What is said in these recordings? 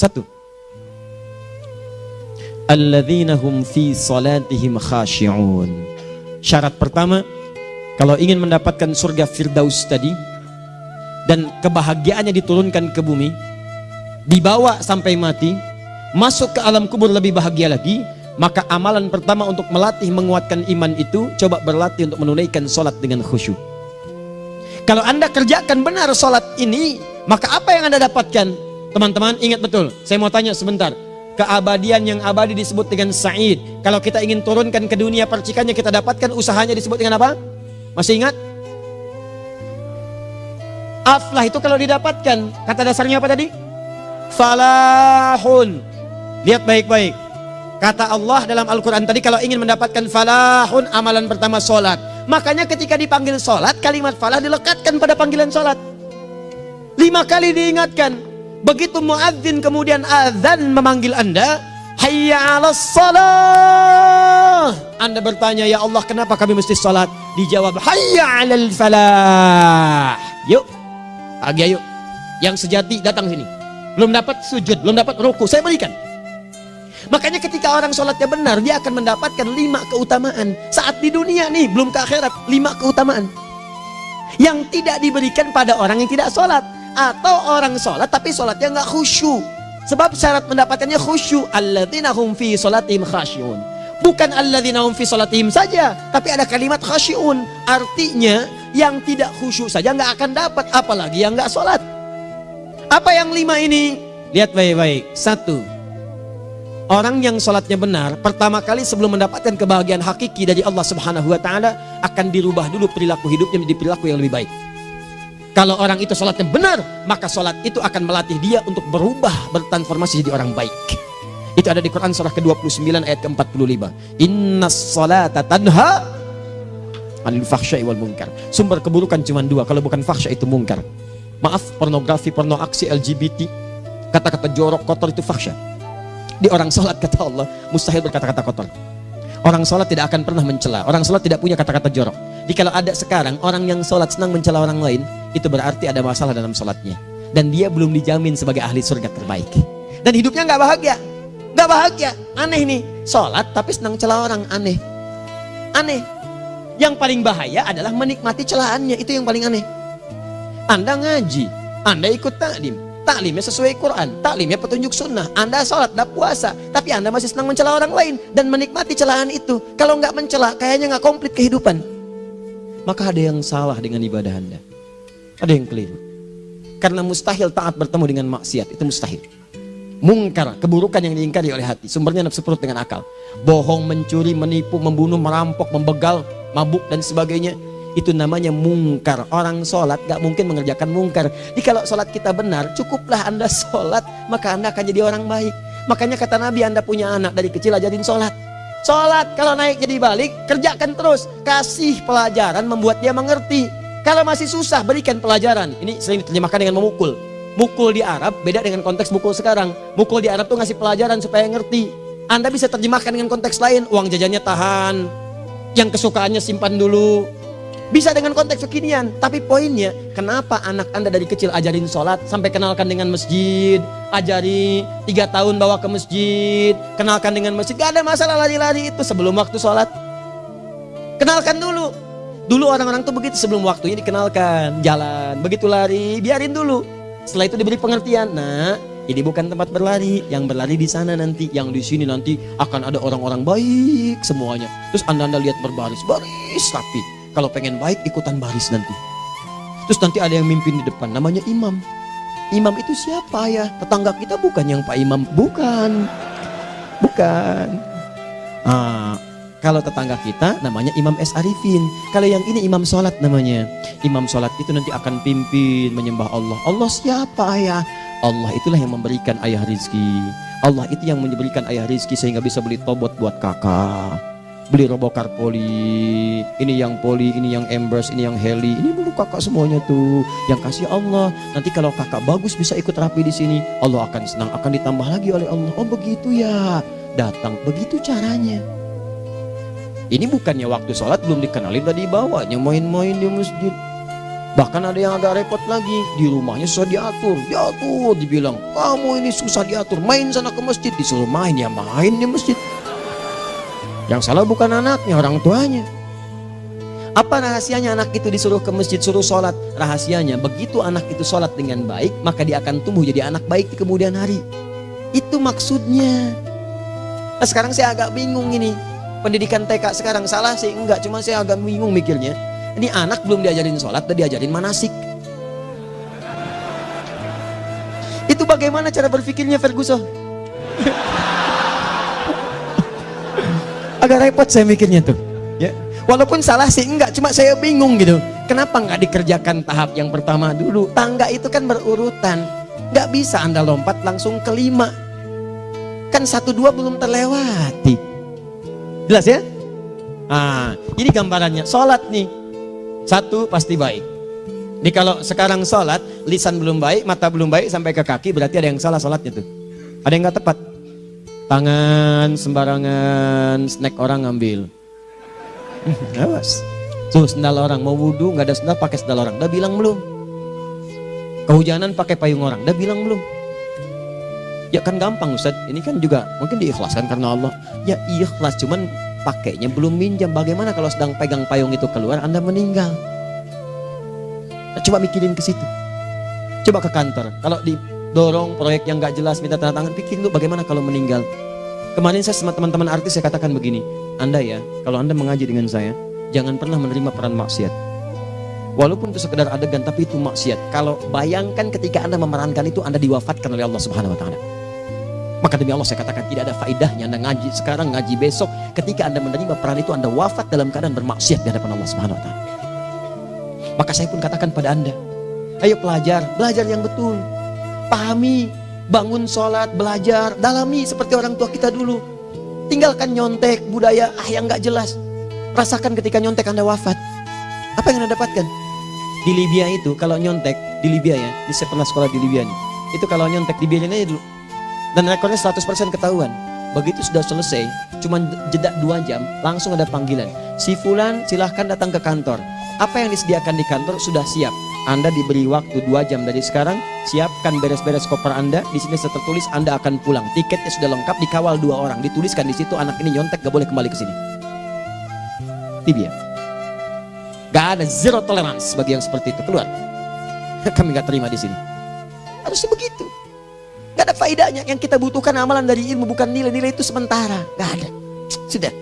Satu. Alladzina hum fi salatihim khashi'un. Syarat pertama, kalau ingin mendapatkan surga Firdaus tadi dan kebahagiaannya diturunkan ke bumi, dibawa sampai mati, masuk ke alam kubur lebih bahagia lagi, maka amalan pertama untuk melatih menguatkan iman itu coba berlatih untuk menunaikan sholat dengan khusyuk. Kalau anda kerjakan benar sholat ini, maka apa yang anda dapatkan? Teman-teman ingat betul, saya mau tanya sebentar. Keabadian yang abadi disebut dengan Sa'id. Kalau kita ingin turunkan ke dunia percikannya kita dapatkan usahanya disebut dengan apa? Masih ingat? Aflah itu kalau didapatkan, kata dasarnya apa tadi? Falahun. Lihat baik-baik. Kata Allah dalam Al-Quran tadi kalau ingin mendapatkan falahun amalan pertama solat. Makanya ketika dipanggil solat kalimat falah dilekatkan pada panggilan solat. Lima kali diingatkan. Begitu muadzin kemudian azan memanggil Anda, hayya 'alas salah. Anda bertanya, "Ya Allah, kenapa kami mesti salat?" Dijawab, "Hayya 'alal falah." Yuk. Pagi yuk. Yang sejati datang sini. Belum dapat sujud, belum dapat ruku, saya berikan. Makanya ketika orang sholatnya benar, dia akan mendapatkan lima keutamaan. Saat di dunia nih, belum ke akhirat, lima keutamaan. Yang tidak diberikan pada orang yang tidak sholat. Atau orang sholat tapi sholatnya nggak khusyuk. Sebab syarat mendapatkannya khusyuk. Alladzina hum fi sholatihim khasyun bukan alladzina hum fi sholatihim saja tapi ada kalimat khasyun artinya yang tidak khusyuk saja nggak akan dapat apalagi yang nggak sholat. Apa yang lima ini? Lihat baik-baik. Satu Orang yang sholatnya benar, pertama kali sebelum mendapatkan kebahagiaan hakiki dari Allah Subhanahu wa Ta'ala, akan dirubah dulu perilaku hidupnya menjadi perilaku yang lebih baik. Kalau orang itu sholatnya benar, maka sholat itu akan melatih dia untuk berubah, bertransformasi jadi orang baik. Itu ada di Quran surah ke-29 ayat ke-45. Inna sholata tanha anil fahsyai wal munkar. Sumber keburukan cuma dua, kalau bukan fahsya itu mungkar. Maaf, pornografi, porno aksi, LGBT, kata-kata jorok, kotor itu fahsya. Di orang sholat kata Allah, mustahil berkata-kata kotor. Orang sholat tidak akan pernah mencela. Orang sholat tidak punya kata-kata jorok. Jadi kalau ada sekarang orang yang sholat senang mencela orang lain, itu berarti ada masalah dalam sholatnya. Dan dia belum dijamin sebagai ahli surga terbaik. Dan hidupnya nggak bahagia. nggak bahagia. Aneh nih. Sholat tapi senang celah orang. Aneh. Aneh. Yang paling bahaya adalah menikmati celahannya. Itu yang paling aneh. Anda ngaji. Anda ikut taklim taklimnya sesuai Quran, taklimnya petunjuk sunnah. Anda sholat, Anda puasa, tapi Anda masih senang mencela orang lain dan menikmati celahan itu. Kalau nggak mencela, kayaknya nggak komplit kehidupan. Maka ada yang salah dengan ibadah Anda. Ada yang keliru. Karena mustahil taat bertemu dengan maksiat, itu mustahil. Mungkar, keburukan yang diingkari oleh hati, sumbernya nafsu perut dengan akal. Bohong, mencuri, menipu, membunuh, merampok, membegal, mabuk dan sebagainya itu namanya mungkar. Orang sholat gak mungkin mengerjakan mungkar. Jadi kalau sholat kita benar cukuplah anda sholat maka anda akan jadi orang baik. Makanya kata Nabi anda punya anak dari kecil ajarin sholat. Sholat kalau naik jadi balik kerjakan terus. Kasih pelajaran membuat dia mengerti. Kalau masih susah berikan pelajaran. Ini sering diterjemahkan dengan memukul. Mukul di Arab beda dengan konteks mukul sekarang. Mukul di Arab tuh ngasih pelajaran supaya ngerti. Anda bisa terjemahkan dengan konteks lain. Uang jajannya tahan. Yang kesukaannya simpan dulu bisa dengan konteks kekinian, tapi poinnya kenapa anak anda dari kecil ajarin sholat sampai kenalkan dengan masjid, ajari tiga tahun bawa ke masjid, kenalkan dengan masjid, gak ada masalah lari-lari itu sebelum waktu sholat. Kenalkan dulu. Dulu orang-orang tuh begitu sebelum waktunya dikenalkan, jalan, begitu lari, biarin dulu. Setelah itu diberi pengertian. Nah, ini bukan tempat berlari, yang berlari di sana nanti, yang di sini nanti akan ada orang-orang baik semuanya. Terus anda-anda lihat berbaris, baris rapi kalau pengen baik ikutan baris nanti. Terus nanti ada yang mimpin di depan namanya imam. Imam itu siapa ya? Tetangga kita bukan yang Pak Imam, bukan. Bukan. Ah, kalau tetangga kita namanya Imam S. Arifin. Kalau yang ini Imam Sholat namanya. Imam Sholat itu nanti akan pimpin menyembah Allah. Allah siapa ya? Allah itulah yang memberikan ayah rizki. Allah itu yang memberikan ayah rizki sehingga bisa beli tobot buat kakak beli robokar poli ini yang poli ini yang embers ini yang heli ini dulu kakak semuanya tuh yang kasih Allah nanti kalau kakak bagus bisa ikut rapi di sini Allah akan senang akan ditambah lagi oleh Allah oh begitu ya datang. Begitu caranya. Ini bukannya waktu sholat belum dikenalin tadi bawanya main-main di masjid. Bahkan ada yang agak repot lagi di rumahnya susah diatur, diatur dibilang kamu ini susah diatur, main sana ke masjid disuruh main ya main di masjid. Yang salah bukan anaknya, orang tuanya. Apa rahasianya anak itu disuruh ke masjid, suruh sholat? Rahasianya begitu anak itu sholat dengan baik, maka dia akan tumbuh jadi anak baik di kemudian hari. Itu maksudnya. Nah, sekarang saya agak bingung ini. Pendidikan TK sekarang salah sih? Enggak, cuma saya agak bingung mikirnya. Ini anak belum diajarin sholat, udah diajarin manasik. Itu bagaimana cara berpikirnya Ferguson? Agak repot saya mikirnya tuh. Ya. Walaupun salah sih enggak, cuma saya bingung gitu. Kenapa nggak dikerjakan tahap yang pertama dulu? Tangga itu kan berurutan. Nggak bisa Anda lompat langsung kelima. Kan satu dua belum terlewati. Jelas ya? Nah, ini gambarannya. Sholat nih. Satu pasti baik. Ini kalau sekarang sholat, lisan belum baik, mata belum baik, sampai ke kaki, berarti ada yang salah sholatnya tuh. Ada yang nggak tepat. Tangan sembarangan, snack orang ngambil. Awas. Tuh sendal orang, mau wudhu nggak ada sendal pakai sendal orang. Udah bilang belum? Kehujanan pakai payung orang. Udah bilang belum? Ya kan gampang Ustaz. Ini kan juga mungkin diikhlaskan karena Allah. Ya ikhlas, cuman pakainya belum minjam. Bagaimana kalau sedang pegang payung itu keluar, Anda meninggal? Coba mikirin ke situ. Coba ke kantor. Kalau didorong proyek yang nggak jelas, minta tanda tangan, pikirin dulu bagaimana kalau meninggal. Kemarin saya sama teman-teman artis saya katakan begini, Anda ya, kalau Anda mengaji dengan saya, jangan pernah menerima peran maksiat. Walaupun itu sekedar adegan, tapi itu maksiat. Kalau bayangkan ketika Anda memerankan itu, Anda diwafatkan oleh Allah Subhanahu Wa Taala. Maka demi Allah saya katakan tidak ada faedahnya Anda ngaji sekarang, ngaji besok. Ketika Anda menerima peran itu Anda wafat dalam keadaan bermaksiat di hadapan Allah Subhanahu wa taala. Maka saya pun katakan pada Anda, ayo pelajar, belajar yang betul. Pahami, bangun sholat, belajar, dalami seperti orang tua kita dulu. Tinggalkan nyontek, budaya ah yang nggak jelas. Rasakan ketika nyontek Anda wafat. Apa yang Anda dapatkan? Di Libya itu kalau nyontek, di Libya ya, di pernah sekolah di Libya nih. Itu kalau nyontek di Libya aja dulu dan rekornya 100% ketahuan begitu sudah selesai cuma jeda dua jam langsung ada panggilan si Fulan silahkan datang ke kantor apa yang disediakan di kantor sudah siap anda diberi waktu dua jam. Dari sekarang siapkan beres-beres koper anda. Di sini tertulis anda akan pulang. Tiketnya sudah lengkap dikawal dua orang. Dituliskan di situ anak ini nyontek gak boleh kembali ke sini. Tibia gak ada zero tolerance bagi yang seperti itu. Keluar. Kami gak terima di sini. Harusnya begitu. Gak ada faedahnya. Yang kita butuhkan amalan dari ilmu bukan nilai-nilai itu sementara. Gak ada. Sudah.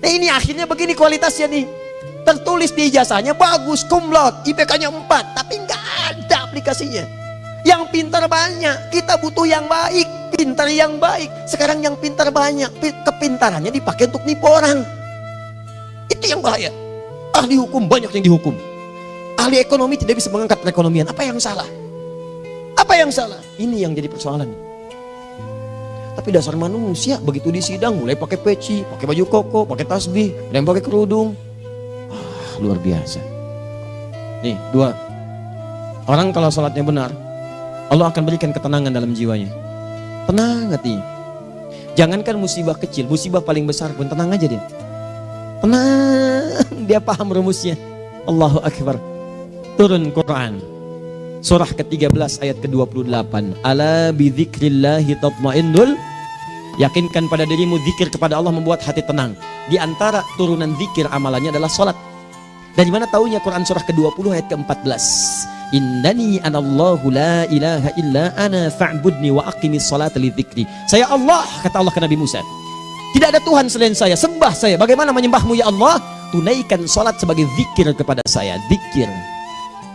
Nah ini akhirnya begini kualitasnya nih. Tertulis di ijazahnya bagus, kumlot, IPK-nya 4. Tapi gak ada aplikasinya. Yang pintar banyak. Kita butuh yang baik. Pintar yang baik. Sekarang yang pintar banyak. Kepintarannya dipakai untuk nipu orang. Itu yang bahaya. Ahli hukum banyak yang dihukum. Ahli ekonomi tidak bisa mengangkat perekonomian. Apa yang salah? Apa yang salah? Ini yang jadi persoalan. Tapi dasar manusia begitu di sidang mulai pakai peci, pakai baju koko, pakai tasbih, dan pakai kerudung. Luar biasa. Nih, dua. Orang kalau sholatnya benar, Allah akan berikan ketenangan dalam jiwanya. Tenang hatinya. Jangankan musibah kecil, musibah paling besar pun tenang aja dia. Tenang, dia paham rumusnya. Allahu Akbar. Turun Quran. Surah ke-13 ayat ke-28. Ala bidzikrillahi tatmainnul Yakinkan pada dirimu zikir kepada Allah membuat hati tenang. Di antara turunan zikir amalannya adalah salat. Dari mana taunya Quran surah ke-20 ayat ke-14? Innani anallahu la ilaha illa ana fa'budni wa aqimis salata li dzikri. Saya Allah kata Allah ke Nabi Musa. Tidak ada Tuhan selain saya, sembah saya. Bagaimana menyembahmu ya Allah? Tunaikan salat sebagai zikir kepada saya, zikir.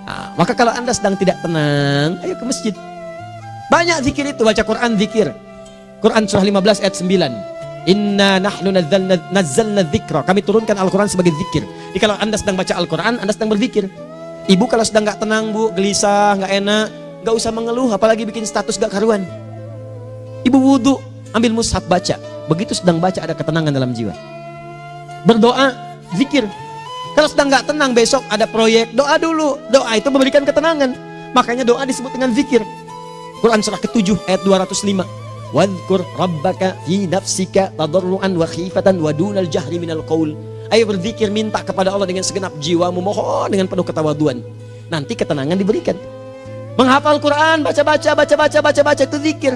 Nah, maka kalau anda sedang tidak tenang, ayo ke masjid. Banyak zikir itu, baca Quran zikir. Quran surah 15 ayat 9. Inna nahnu nazzalna, nazzalna dzikra. Kami turunkan Al-Quran sebagai zikir. Jadi kalau anda sedang baca Al-Quran, anda sedang berzikir. Ibu kalau sedang nggak tenang bu, gelisah, nggak enak, nggak usah mengeluh, apalagi bikin status gak karuan. Ibu wudhu, ambil mushaf baca. Begitu sedang baca ada ketenangan dalam jiwa. Berdoa, zikir. Kalau sedang nggak tenang besok ada proyek, doa dulu. Doa itu memberikan ketenangan. Makanya doa disebut dengan zikir. Quran surah ke-7 ayat 205. Wadhkur rabbaka fi nafsika tadarruan wa khifatan wa dunal jahri minal qaul. Ayo berzikir minta kepada Allah dengan segenap jiwamu. Mohon dengan penuh ketawaduan. Nanti ketenangan diberikan. Menghafal Quran baca-baca baca-baca baca-baca itu zikir.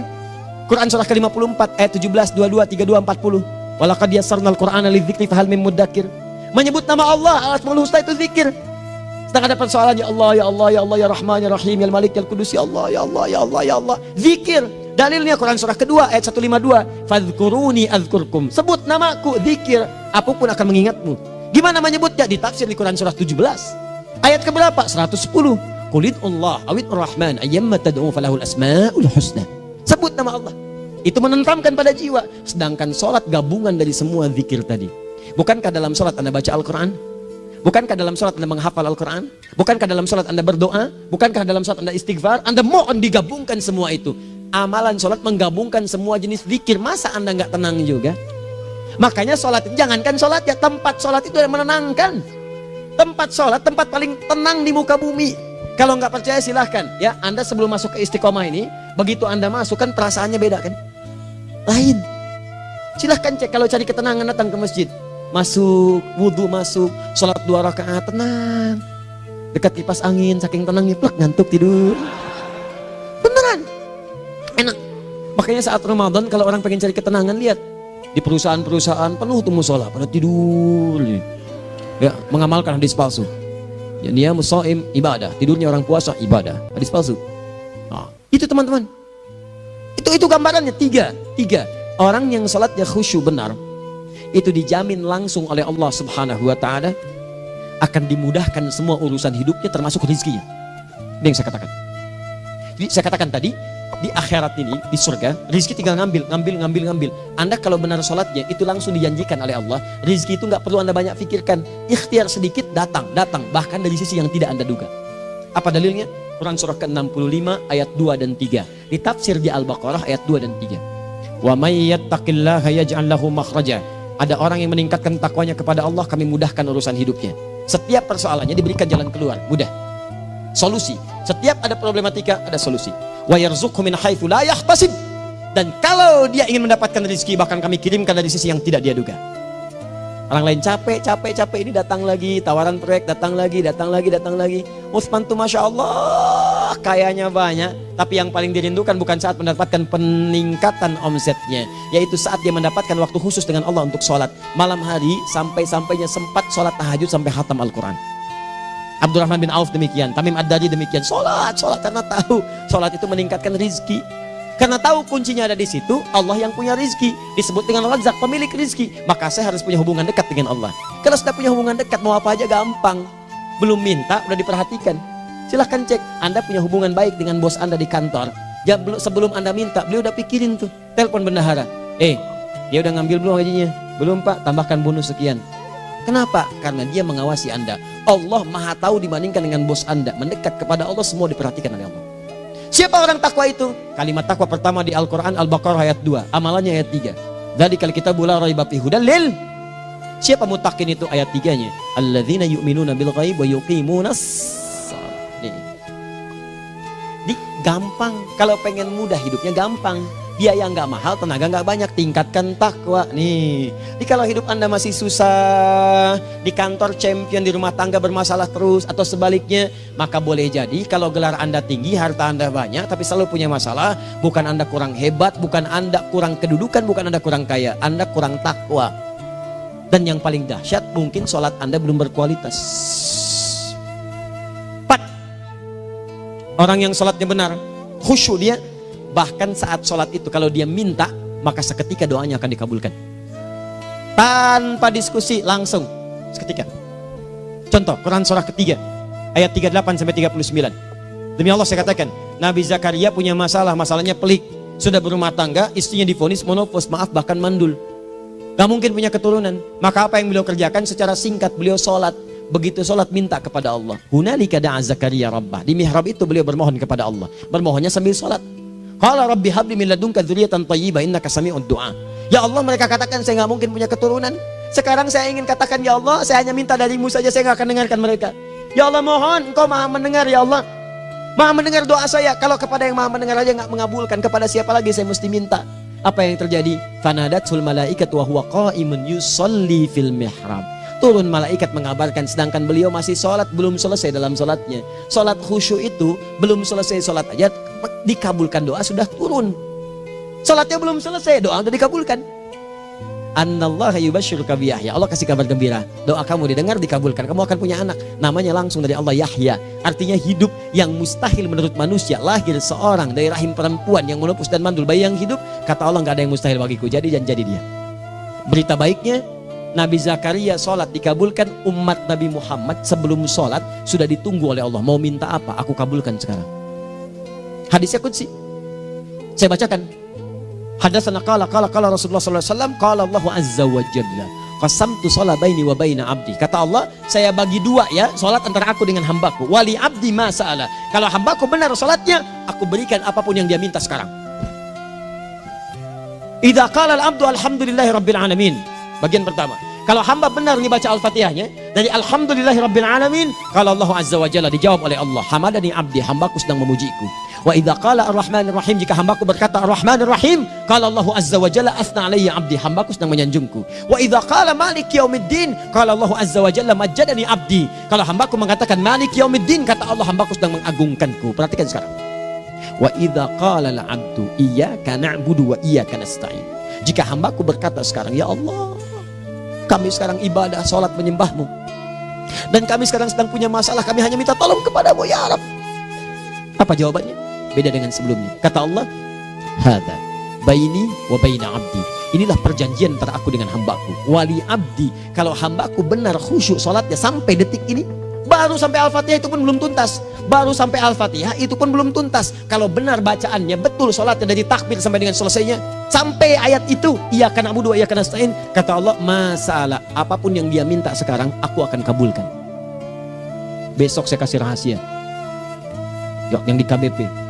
Quran surah ke-54 ayat 17 22 32 40 walaqad yassarnal qur'ana lidzikri fahal mim mudzakir menyebut nama Allah Al-Asmaul Husna itu zikir. Sedang ada persoalan ya Allah ya Allah ya Allah ya Rahman ya Rahim ya Malik ya Kudus ya Allah ya Allah ya Allah ya Allah. Zikir dalilnya Quran surah kedua ayat 152 fadhkuruni azkurkum. Sebut namaku zikir apa pun akan mengingatmu. Gimana menyebutnya ditafsir di Quran surah 17 ayat keberapa? 110 Qulid Allah awid Rahman ayyamma tad'u falahul asmaul husna. Sebut nama Allah. Itu menentramkan pada jiwa. Sedangkan sholat gabungan dari semua zikir tadi. Bukankah dalam sholat anda baca Al-Quran? Bukankah dalam sholat anda menghafal Al-Quran? Bukankah dalam sholat anda berdoa? Bukankah dalam sholat anda istighfar? Anda mohon digabungkan semua itu amalan sholat menggabungkan semua jenis zikir. Masa anda nggak tenang juga? Makanya sholat jangankan sholat ya tempat sholat itu yang menenangkan. Tempat sholat tempat paling tenang di muka bumi. Kalau nggak percaya silahkan. Ya Anda sebelum masuk ke istiqomah ini begitu Anda masuk kan perasaannya beda kan? Lain. Silahkan cek kalau cari ketenangan datang ke masjid. Masuk wudhu masuk sholat dua rakaat tenang. Dekat kipas angin saking tenangnya plak ngantuk tidur makanya saat Ramadan kalau orang pengen cari ketenangan lihat di perusahaan-perusahaan penuh tuh musola pada tidur ya mengamalkan hadis palsu Ya, dia musaim ibadah, tidurnya orang puasa ibadah. Hadis palsu. Nah, itu teman-teman. Itu itu gambarannya tiga, tiga. Orang yang salatnya khusyuk benar itu dijamin langsung oleh Allah Subhanahu wa taala akan dimudahkan semua urusan hidupnya termasuk rezekinya. Ini yang saya katakan. Jadi saya katakan tadi, di akhirat ini di surga rizki tinggal ngambil ngambil ngambil ngambil. Anda kalau benar sholatnya itu langsung dijanjikan oleh Allah. Rizki itu nggak perlu anda banyak pikirkan. Ikhtiar sedikit datang datang. Bahkan dari sisi yang tidak anda duga. Apa dalilnya? Quran surah ke-65 ayat 2 dan 3 ditafsir di Al-Baqarah ayat 2 dan 3 wa makhraja. Ada orang yang meningkatkan takwanya kepada Allah kami mudahkan urusan hidupnya. Setiap persoalannya diberikan jalan keluar. Mudah solusi. Setiap ada problematika ada solusi. Wa yarzuqhu min haitsu la dan kalau dia ingin mendapatkan rezeki bahkan kami kirimkan dari sisi yang tidak dia duga. Orang lain capek capek capek. Ini datang lagi tawaran proyek datang lagi datang lagi datang lagi. Utsman tuh masya Allah kayaknya banyak. Tapi yang paling dirindukan bukan saat mendapatkan peningkatan omsetnya yaitu saat dia mendapatkan waktu khusus dengan Allah untuk sholat. Malam hari sampai-sampainya sempat sholat tahajud sampai hatam Al-Quran Abdurrahman bin Auf demikian, Tamim Ad-Dari demikian. Sholat, sholat karena tahu sholat itu meningkatkan rizki. Karena tahu kuncinya ada di situ, Allah yang punya rizki. Disebut dengan razak, pemilik rizki. Maka saya harus punya hubungan dekat dengan Allah. Kalau sudah punya hubungan dekat, mau apa aja gampang. Belum minta, udah diperhatikan. Silahkan cek, Anda punya hubungan baik dengan bos Anda di kantor. Ya, sebelum Anda minta, beliau udah pikirin tuh. Telepon bendahara. Eh, dia udah ngambil belum gajinya? Belum pak, tambahkan bonus sekian. Kenapa? Karena dia mengawasi Anda. Allah maha tahu dibandingkan dengan bos Anda. Mendekat kepada Allah semua diperhatikan oleh Allah. Siapa orang takwa itu? Kalimat takwa pertama di Al-Quran Al-Baqarah ayat 2. Amalannya ayat 3. Dari kali kita bula raiba fi lil. Siapa mutakin itu ayat 3-nya? Alladzina yu'minuna bil ghaib wa yuqimunas gampang. Kalau pengen mudah hidupnya gampang biaya nggak mahal, tenaga nggak banyak, tingkatkan takwa nih. Jadi kalau hidup anda masih susah, di kantor champion, di rumah tangga bermasalah terus, atau sebaliknya, maka boleh jadi kalau gelar anda tinggi, harta anda banyak, tapi selalu punya masalah, bukan anda kurang hebat, bukan anda kurang kedudukan, bukan anda kurang kaya, anda kurang takwa. Dan yang paling dahsyat, mungkin sholat anda belum berkualitas. Empat, orang yang sholatnya benar, khusyuk dia, Bahkan saat sholat itu kalau dia minta, maka seketika doanya akan dikabulkan. Tanpa diskusi langsung seketika. Contoh Quran surah ketiga ayat 38 sampai 39. Demi Allah saya katakan, Nabi Zakaria punya masalah, masalahnya pelik. Sudah berumah tangga, istrinya difonis monopos, maaf bahkan mandul. Gak mungkin punya keturunan. Maka apa yang beliau kerjakan secara singkat beliau sholat. Begitu sholat minta kepada Allah. Hunalika da'a Zakaria Rabbah. Di mihrab itu beliau bermohon kepada Allah. Bermohonnya sambil sholat. Qala rabbi habli min ladunka dzurriatan thayyibah innaka sami'ud du'a. Ya Allah mereka katakan saya nggak mungkin punya keturunan. Sekarang saya ingin katakan ya Allah, saya hanya minta darimu saja saya nggak akan dengarkan mereka. Ya Allah mohon engkau maha mendengar ya Allah. Maha mendengar doa saya. Kalau kepada yang maha mendengar aja nggak mengabulkan, kepada siapa lagi saya mesti minta? Apa yang terjadi? Fanadatul malaikat wa huwa qa'imun yusalli fil mihrab. Turun malaikat mengabarkan sedangkan beliau masih sholat belum selesai dalam sholatnya. Sholat khusyuk itu belum selesai sholat aja dikabulkan doa sudah turun. Sholatnya belum selesai doa sudah dikabulkan. Allah kasih kabar gembira. Doa kamu didengar dikabulkan. Kamu akan punya anak. Namanya langsung dari Allah Yahya. Artinya hidup yang mustahil menurut manusia. Lahir seorang dari rahim perempuan yang menepus dan mandul bayi yang hidup. Kata Allah nggak ada yang mustahil bagiku. Jadi dan jadi dia. Berita baiknya Nabi Zakaria sholat dikabulkan umat Nabi Muhammad sebelum sholat sudah ditunggu oleh Allah mau minta apa aku kabulkan sekarang hadisnya kunci saya bacakan Hadatsana qala qala qala Rasulullah sallallahu alaihi wasallam qala Allah azza wa jalla qasamtu salat baini wa baina abdi. Kata Allah, saya bagi dua ya salat antara aku dengan hambaku. Wali abdi ma sa'ala. Kalau hambaku benar salatnya, aku berikan apa pun yang dia minta sekarang. Idza qala al-abdu alhamdulillahi rabbil alamin. Bagian pertama. Kalau hamba benar baca Al-Fatihahnya dari Alhamdulillahi Rabbil Alamin, kalau Allah Azza wa Jalla dijawab oleh Allah, Hamadani abdi, hambaku sedang memujiku. Wa idza qala Ar-Rahmanir Rahim, jika hambaku berkata Ar-Rahmanir Rahim, kalau Allah Azza wa Jalla asna alayya abdi, hambaku sedang menyanjungku. Wa idza qala Malik Yaumiddin, kalau Allah Azza wa Jalla majjadani abdi. Kalau hambaku mengatakan Malik Yaumiddin, kata Allah hambaku sedang mengagungkanku. Perhatikan sekarang. Wa idza qala al-'abdu iyyaka na'budu wa iyyaka nasta'in. Jika hambaku berkata sekarang, ya Allah, kami sekarang ibadah, sholat menyembahmu. Dan kami sekarang sedang punya masalah, kami hanya minta tolong kepadamu ya Arab. Apa jawabannya? Beda dengan sebelumnya. Kata Allah, Hada baini wa baina abdi. Inilah perjanjian antara aku dengan hambaku. Wali abdi. Kalau hambaku benar khusyuk sholatnya sampai detik ini, baru sampai Al-Fatihah itu pun belum tuntas. Baru sampai Al-Fatihah itu pun belum tuntas. Kalau benar bacaannya betul sholatnya dari takbir sampai dengan selesainya, sampai ayat itu ia akan abu dua ia akan astain kata Allah masalah apa pun yang dia minta sekarang aku akan kabulkan besok saya kasih rahasia yang di KBP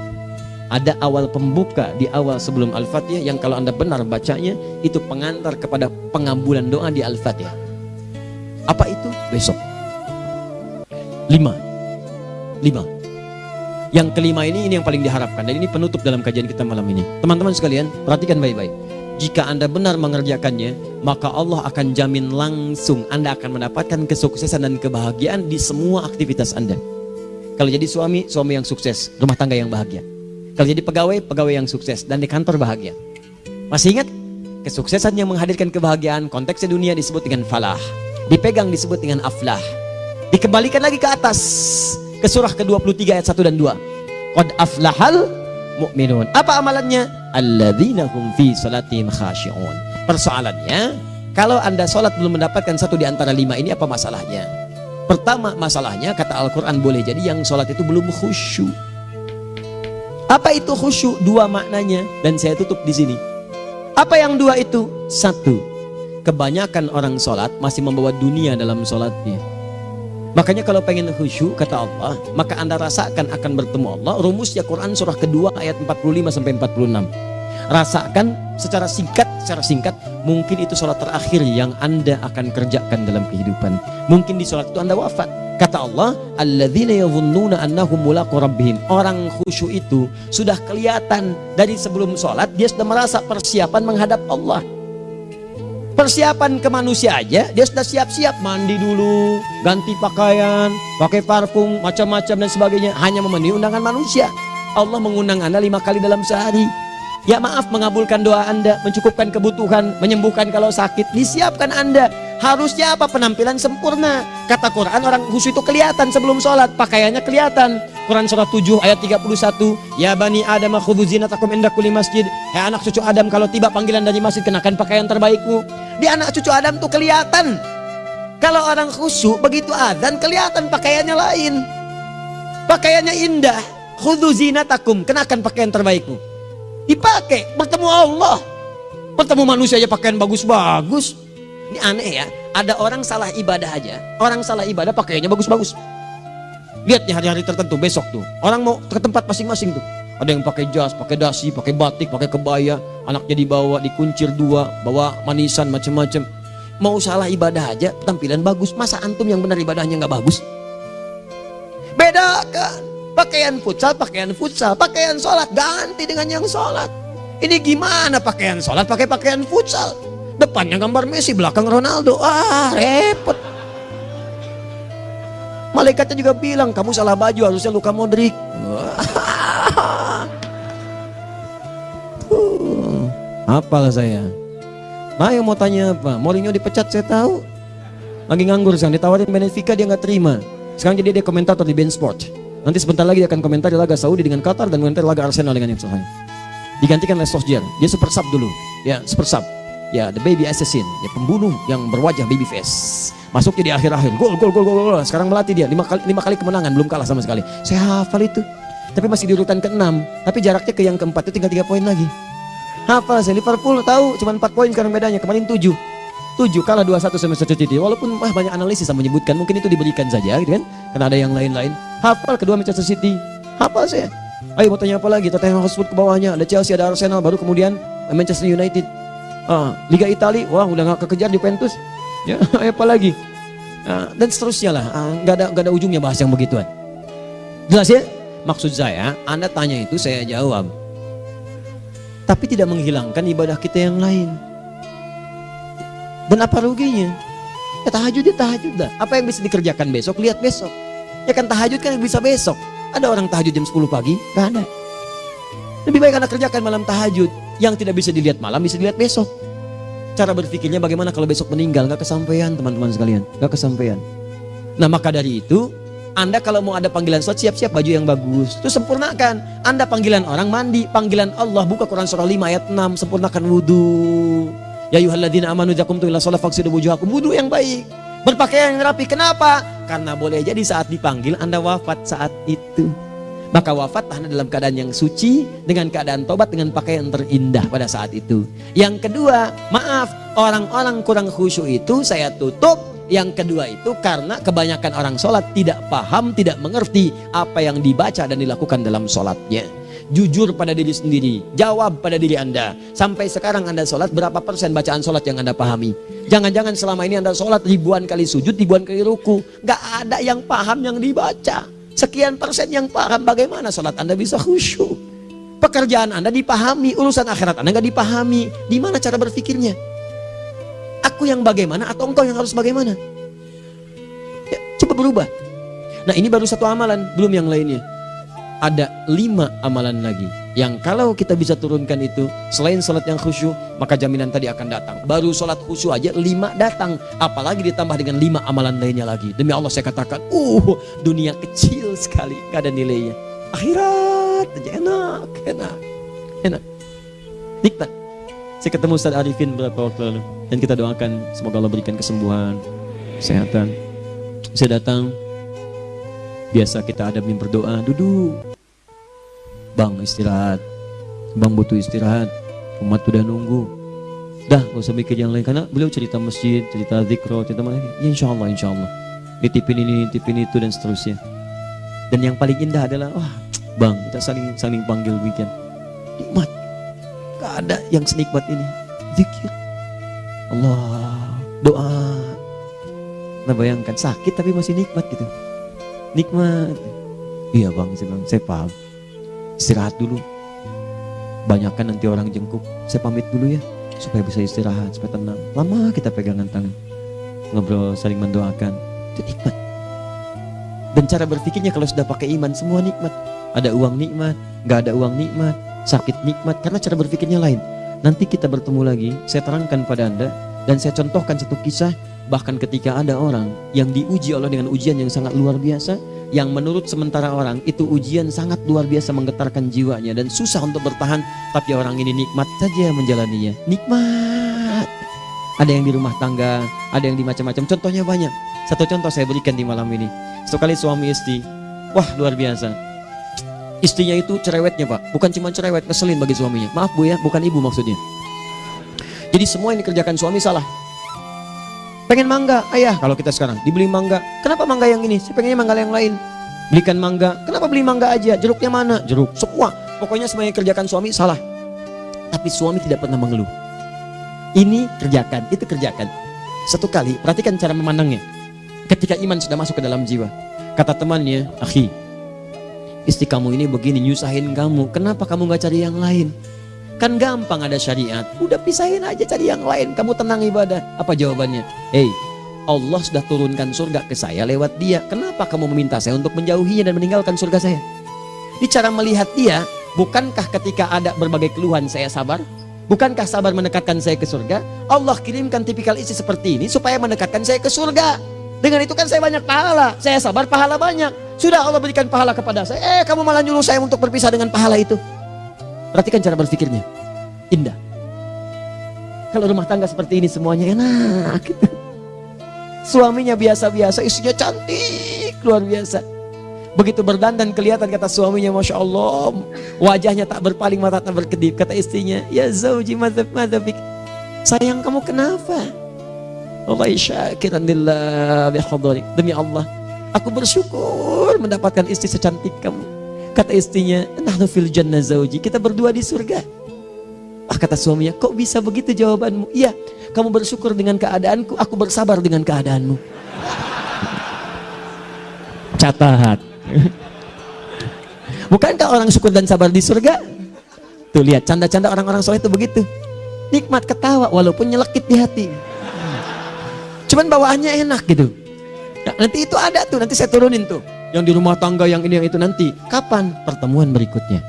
ada awal pembuka di awal sebelum Al-Fatihah yang kalau anda benar bacanya itu pengantar kepada pengambulan doa di Al-Fatihah apa itu besok lima lima yang kelima ini ini yang paling diharapkan dan ini penutup dalam kajian kita malam ini. Teman-teman sekalian, perhatikan baik-baik. Jika Anda benar mengerjakannya, maka Allah akan jamin langsung Anda akan mendapatkan kesuksesan dan kebahagiaan di semua aktivitas Anda. Kalau jadi suami, suami yang sukses, rumah tangga yang bahagia. Kalau jadi pegawai, pegawai yang sukses dan di kantor bahagia. Masih ingat? Kesuksesan yang menghadirkan kebahagiaan konteksnya dunia disebut dengan falah. Dipegang disebut dengan aflah. Dikembalikan lagi ke atas ke surah ke-23 ayat 1 dan 2. Qad aflahal mu'minun. Apa amalannya? Alladzina hum fi salatihim khashi'un. Persoalannya, kalau Anda salat belum mendapatkan satu di antara lima ini apa masalahnya? Pertama masalahnya kata Al-Qur'an boleh jadi yang salat itu belum khusyuk. Apa itu khusyuk? Dua maknanya dan saya tutup di sini. Apa yang dua itu? Satu, kebanyakan orang sholat masih membawa dunia dalam sholatnya. Makanya kalau pengen khusyuk kata Allah, maka Anda rasakan akan bertemu Allah. Rumusnya Quran surah kedua ayat 45 sampai 46. Rasakan secara singkat, secara singkat, mungkin itu sholat terakhir yang Anda akan kerjakan dalam kehidupan. Mungkin di sholat itu Anda wafat. Kata Allah. Orang khusyuk itu sudah kelihatan dari sebelum sholat dia sudah merasa persiapan menghadap Allah. Persiapan ke manusia aja dia sudah siap-siap mandi dulu ganti pakaian pakai parfum macam-macam dan sebagainya hanya memenuhi undangan manusia. Allah mengundang anda lima kali dalam sehari. Ya maaf mengabulkan doa anda mencukupkan kebutuhan menyembuhkan kalau sakit. Disiapkan anda harusnya apa? Penampilan sempurna. Kata Quran orang khusus itu kelihatan sebelum sholat. Pakaiannya kelihatan. Quran surah 7 ayat 31 ya bani adam khudhu zinatakum inda masjid. Hai anak cucu Adam kalau tiba panggilan dari masjid kenakan pakaian terbaikmu. Di anak cucu Adam tuh kelihatan. Kalau orang khusyuk begitu adzan kelihatan pakaiannya lain. Pakaiannya indah. Khudhu zinatakum kenakan pakaian terbaikmu. Dipakai bertemu Allah. Bertemu manusia aja pakaian bagus-bagus ini aneh ya ada orang salah ibadah aja orang salah ibadah pakaiannya bagus-bagus lihat nih hari-hari tertentu besok tuh orang mau ke tempat masing-masing tuh ada yang pakai jas, pakai dasi, pakai batik, pakai kebaya, anaknya dibawa, dikuncir dua, bawa manisan macam-macam. Mau salah ibadah aja, tampilan bagus. Masa antum yang benar ibadahnya nggak bagus? Bedakan. Pakaian futsal, pakaian futsal, pakaian sholat ganti dengan yang sholat. Ini gimana pakaian sholat pakai pakaian futsal? Depannya gambar Messi, belakang Ronaldo. Ah, repot. Malaikatnya juga bilang, kamu salah baju, harusnya Luka Modric. uh, apalah saya. Nah yang mau tanya apa? Mourinho dipecat saya tahu. Lagi nganggur sekarang, ditawarin Benfica dia nggak terima. Sekarang jadi dia komentator di Ben Sport. Nanti sebentar lagi dia akan komentar di laga Saudi dengan Qatar dan komentar laga Arsenal dengan yang Digantikan oleh Solskjaer. Dia super sub dulu. Ya, super sub. Ya, the baby assassin, ya pembunuh yang berwajah baby face. Masuknya di akhir-akhir, gol, gol, gol, gol. Sekarang melatih dia lima kali, lima kali kemenangan, belum kalah sama sekali. Saya hafal itu. Tapi masih di urutan ke-6, tapi jaraknya ke yang keempat itu tinggal tiga poin lagi. Hafal saya Liverpool tahu cuma 4 poin sekarang bedanya, kemarin 7. 7 kalah 2-1 sama Manchester City. Walaupun wah, banyak analisis yang menyebutkan mungkin itu diberikan saja gitu kan. Karena ada yang lain-lain. Hafal kedua Manchester City. Hafal saya. Ayo mau tanya apa lagi? Tottenham Hotspur ke bawahnya, ada Chelsea, ada Arsenal, baru kemudian Manchester United. Ah, Liga Italia, wah udah nggak kekejar Juventus. Ya, apa lagi? Ah, dan seterusnya lah. Ah, nggak ada nggak ada ujungnya bahas yang begituan. Jelas ya? Maksud saya, Anda tanya itu saya jawab tapi tidak menghilangkan ibadah kita yang lain. Dan apa ruginya? Ya tahajud ya tahajud dah. Apa yang bisa dikerjakan besok, lihat besok. Ya kan tahajud kan bisa besok. Ada orang tahajud jam 10 pagi? Gak ada. Lebih baik anda kerjakan malam tahajud. Yang tidak bisa dilihat malam, bisa dilihat besok. Cara berpikirnya bagaimana kalau besok meninggal? Gak kesampaian teman-teman sekalian. Gak kesampaian. Nah maka dari itu, anda kalau mau ada panggilan sholat siap-siap baju yang bagus. Itu sempurnakan. Anda panggilan orang mandi, panggilan Allah buka Quran surah 5 ayat 6 sempurnakan wudhu. Ya yuhalladina amanu jakum ila sholat faksidu wujuhakum wudhu yang baik. Berpakaian yang rapi. Kenapa? Karena boleh jadi saat dipanggil Anda wafat saat itu. Maka wafat Anda dalam keadaan yang suci dengan keadaan tobat dengan pakaian terindah pada saat itu. Yang kedua, maaf, orang-orang kurang khusyuk itu saya tutup yang kedua itu karena kebanyakan orang sholat tidak paham, tidak mengerti apa yang dibaca dan dilakukan dalam sholatnya. Jujur pada diri sendiri, jawab pada diri Anda. Sampai sekarang Anda sholat, berapa persen bacaan sholat yang Anda pahami? Jangan-jangan selama ini Anda sholat ribuan kali sujud, ribuan kali ruku. Gak ada yang paham yang dibaca. Sekian persen yang paham bagaimana sholat Anda bisa khusyuk. Pekerjaan Anda dipahami, urusan akhirat Anda gak dipahami. Di mana cara berpikirnya? Aku yang bagaimana atau engkau yang harus bagaimana? Ya, coba berubah. Nah ini baru satu amalan, belum yang lainnya. Ada lima amalan lagi yang kalau kita bisa turunkan itu selain sholat yang khusyuk maka jaminan tadi akan datang. Baru sholat khusyuk aja lima datang, apalagi ditambah dengan lima amalan lainnya lagi. Demi Allah saya katakan, uh dunia kecil sekali, gak ada nilainya. Akhirat aja enak, enak, enak, nikmat. Saya ketemu Ustaz Arifin beberapa waktu lalu dan kita doakan semoga Allah berikan kesembuhan, kesehatan. Saya datang, biasa kita ada berdoa, duduk. Bang istirahat, bang butuh istirahat, umat udah nunggu. Dah, gak usah mikir yang lain karena beliau cerita masjid, cerita zikro, cerita mana. Ya insya Allah, insya Allah. Nitipin ini, nitipin itu dan seterusnya. Dan yang paling indah adalah, wah, bang kita saling saling panggil weekend. Nikmat Gak ada yang senikmat ini. Zikir. Allah, doa. Nah bayangkan sakit tapi masih nikmat gitu. Nikmat. Iya bang, saya paham. Istirahat dulu. Banyakkan nanti orang jengkuk. Saya pamit dulu ya, supaya bisa istirahat, supaya tenang. Lama kita pegangan tangan. Ngobrol, saling mendoakan. Itu nikmat. Dan cara berpikirnya kalau sudah pakai iman, semua nikmat. Ada uang nikmat, nggak ada uang nikmat, sakit nikmat karena cara berpikirnya lain. Nanti kita bertemu lagi, saya terangkan pada Anda dan saya contohkan satu kisah bahkan ketika ada orang yang diuji Allah dengan ujian yang sangat luar biasa yang menurut sementara orang itu ujian sangat luar biasa menggetarkan jiwanya dan susah untuk bertahan. Tapi orang ini nikmat saja menjalaninya. Nikmat. Ada yang di rumah tangga ada yang di macam-macam. Contohnya banyak. Satu contoh saya berikan di malam ini. Satu kali suami istri. Wah luar biasa. Istrinya itu cerewetnya pak, bukan cuma cerewet, ngeselin bagi suaminya. Maaf bu ya, bukan ibu maksudnya. Jadi semua yang dikerjakan suami salah. Pengen mangga, ayah kalau kita sekarang dibeli mangga. Kenapa mangga yang ini? Saya pengennya mangga yang lain. Belikan mangga. Kenapa beli mangga aja? Jeruknya mana? Jeruk. Semua. Pokoknya semua yang kerjakan suami salah. Tapi suami tidak pernah mengeluh. Ini kerjakan, itu kerjakan. Satu kali, perhatikan cara memandangnya. Ketika iman sudah masuk ke dalam jiwa. Kata temannya, akhi, istri kamu ini begini nyusahin kamu kenapa kamu gak cari yang lain Kan gampang ada syariat. Udah pisahin aja cari yang lain. Kamu tenang ibadah. Apa jawabannya? Hei, Allah sudah turunkan surga ke saya lewat dia. Kenapa kamu meminta saya untuk menjauhinya dan meninggalkan surga saya? Di cara melihat dia, bukankah ketika ada berbagai keluhan saya sabar? Bukankah sabar mendekatkan saya ke surga? Allah kirimkan tipikal isi seperti ini supaya mendekatkan saya ke surga. Dengan itu kan saya banyak pahala. Saya sabar pahala banyak. Sudah Allah berikan pahala kepada saya. Eh kamu malah nyuruh saya untuk berpisah dengan pahala itu. Perhatikan cara berpikirnya. Indah. Kalau rumah tangga seperti ini semuanya enak. Suaminya biasa-biasa, istrinya cantik, luar biasa. Begitu berdandan kelihatan kata suaminya Masya Allah Wajahnya tak berpaling mata tak berkedip Kata istrinya Ya zauji madhab madhabik Sayang kamu kenapa Allah syakiran lillah Demi Allah Aku bersyukur mendapatkan istri secantik kamu Kata istrinya, nahnu fil jannah zauji. Kita berdua di surga. Ah, kata suaminya, kok bisa begitu jawabanmu? Iya, kamu bersyukur dengan keadaanku, aku bersabar dengan keadaanmu. Catat. Bukankah orang syukur dan sabar di surga? Tuh lihat, canda-canda orang-orang soleh itu begitu. Nikmat ketawa walaupun nyelekit di hati. Cuman bawaannya enak gitu. Nah, nanti itu ada tuh, nanti saya turunin tuh yang di rumah tangga yang ini yang itu nanti. Kapan? Pertemuan berikutnya.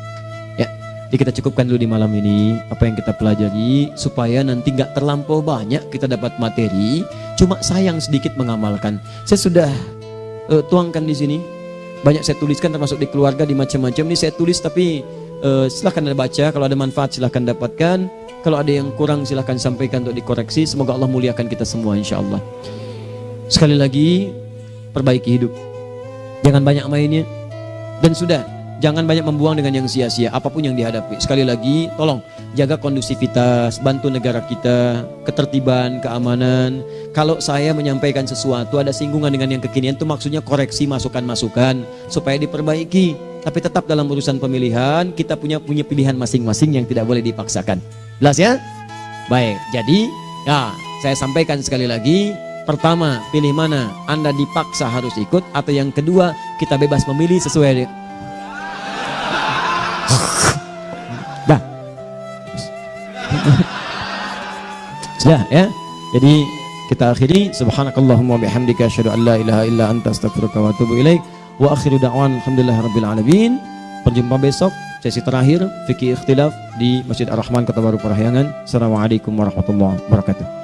Ya jadi kita cukupkan dulu di malam ini apa yang kita pelajari supaya nanti nggak terlampau banyak kita dapat materi. Cuma sayang sedikit mengamalkan. Saya sudah uh, tuangkan di sini. Banyak saya tuliskan termasuk di keluarga di macam-macam. Ini saya tulis tapi uh, silahkan anda baca. Kalau ada manfaat silahkan dapatkan. Kalau ada yang kurang silahkan sampaikan untuk dikoreksi. Semoga Allah muliakan kita semua insya Allah. Sekali lagi perbaiki hidup Jangan banyak mainnya. Dan sudah, jangan banyak membuang dengan yang sia-sia apa pun yang dihadapi. Sekali lagi, tolong jaga kondusivitas, bantu negara kita, ketertiban, keamanan. Kalau saya menyampaikan sesuatu ada singgungan dengan yang kekinian itu maksudnya koreksi masukan-masukan supaya diperbaiki. Tapi tetap dalam urusan pemilihan kita punya punya pilihan masing-masing yang tidak boleh dipaksakan. Jelas ya? Baik, jadi ya saya sampaikan sekali lagi Pertama, pilih mana? Anda dipaksa harus ikut atau yang kedua, kita bebas memilih sesuai Dah. Sudah ya. Jadi kita akhiri subhanakallahumma bihamdika asyhadu an la ilaha illa anta astaghfiruka wa atubu ilaik wa akhiru da'wan alhamdulillahirabbil alamin. Berjumpa besok sesi terakhir fikih ikhtilaf di Masjid Ar-Rahman Kota Baru Parahyangan. Assalamualaikum warahmatullahi wabarakatuh.